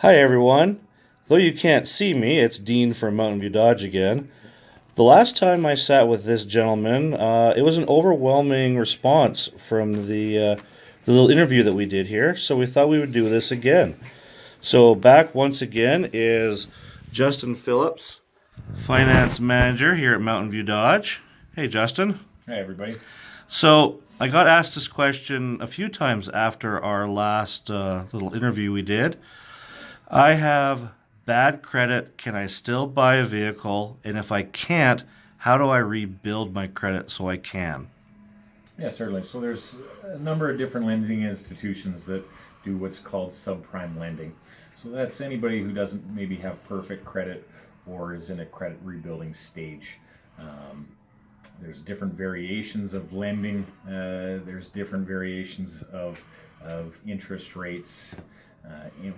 Hi everyone. Though you can't see me, it's Dean from Mountain View Dodge again. The last time I sat with this gentleman, uh, it was an overwhelming response from the, uh, the little interview that we did here, so we thought we would do this again. So back once again is Justin Phillips, Finance Manager here at Mountain View Dodge. Hey Justin. Hey, everybody. So I got asked this question a few times after our last uh, little interview we did. I have bad credit. Can I still buy a vehicle? And if I can't, how do I rebuild my credit so I can? Yeah, certainly. So there's a number of different lending institutions that do what's called subprime lending. So that's anybody who doesn't maybe have perfect credit or is in a credit rebuilding stage. Um, there's different variations of lending. Uh, there's different variations of, of interest rates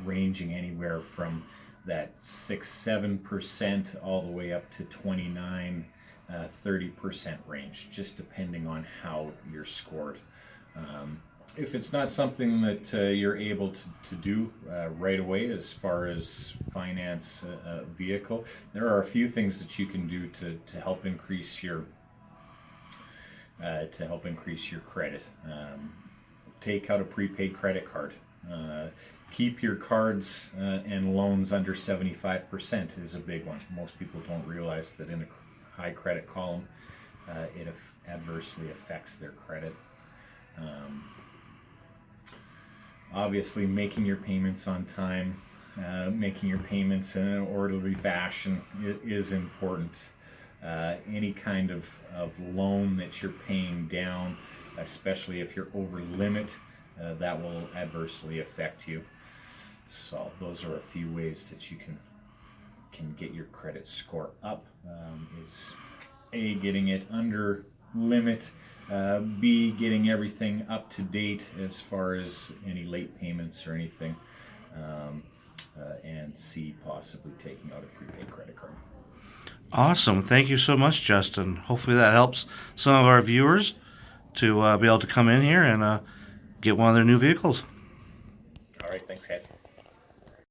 ranging anywhere from that 6 7% all the way up to 29 uh, 30% range, just depending on how you're scored. Um, if it's not something that uh, you're able to, to do uh, right away as far as finance a, a, vehicle, there are a few things that you can do to, to help increase your uh, to help increase your credit. Um, take out a prepaid credit card. Uh, keep your cards uh, and loans under 75% is a big one. Most people don't realize that in a high credit column, uh, it adversely affects their credit. Um, obviously, making your payments on time, uh, making your payments in an orderly fashion is important. Uh, any kind of, of loan that you're paying down, especially if you're over limit, uh, that will adversely affect you. So those are a few ways that you can can get your credit score up. Um, is a getting it under limit, uh, b getting everything up to date as far as any late payments or anything, um, uh, and c possibly taking out a prepaid credit card. Awesome. Thank you so much, Justin. Hopefully that helps some of our viewers to uh, be able to come in here and uh, get one of their new vehicles. All right. Thanks, guys.